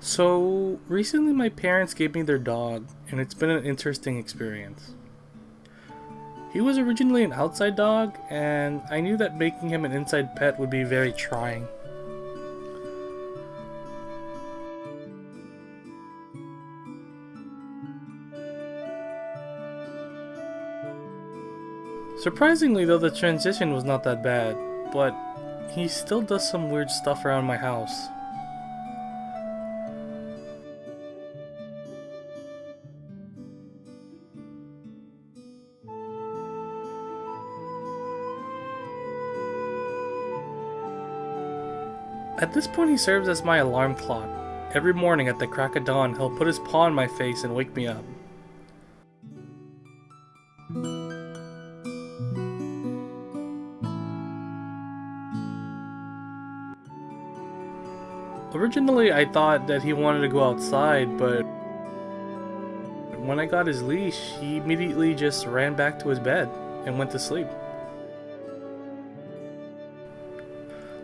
So, recently my parents gave me their dog, and it's been an interesting experience. He was originally an outside dog, and I knew that making him an inside pet would be very trying. Surprisingly though, the transition was not that bad, but he still does some weird stuff around my house. At this point he serves as my alarm clock. Every morning at the crack of dawn he'll put his paw on my face and wake me up. Originally I thought that he wanted to go outside, but when I got his leash, he immediately just ran back to his bed and went to sleep.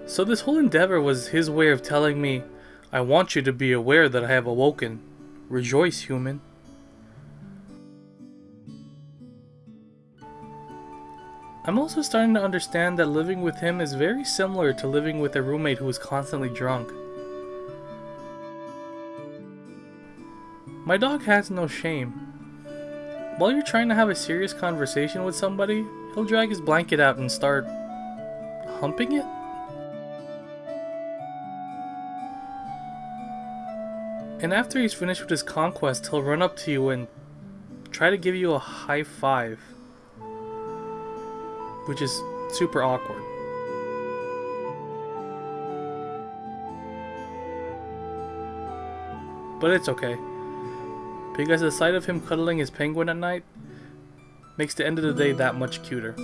So this whole endeavor was his way of telling me, I want you to be aware that I have awoken. Rejoice, human. I'm also starting to understand that living with him is very similar to living with a roommate who is constantly drunk. My dog has no shame. While you're trying to have a serious conversation with somebody, he'll drag his blanket out and start humping it? And after he's finished with his conquest, he'll run up to you and try to give you a high five. Which is super awkward. But it's okay. Because the sight of him cuddling his penguin at night makes the end of the day that much cuter.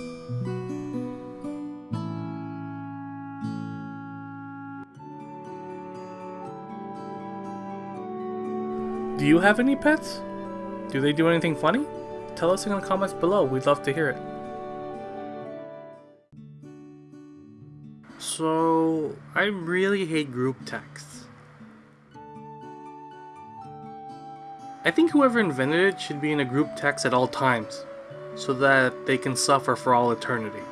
Do you have any pets? Do they do anything funny? Tell us in the comments below, we'd love to hear it. So, I really hate group texts. I think whoever invented it should be in a group text at all times, so that they can suffer for all eternity.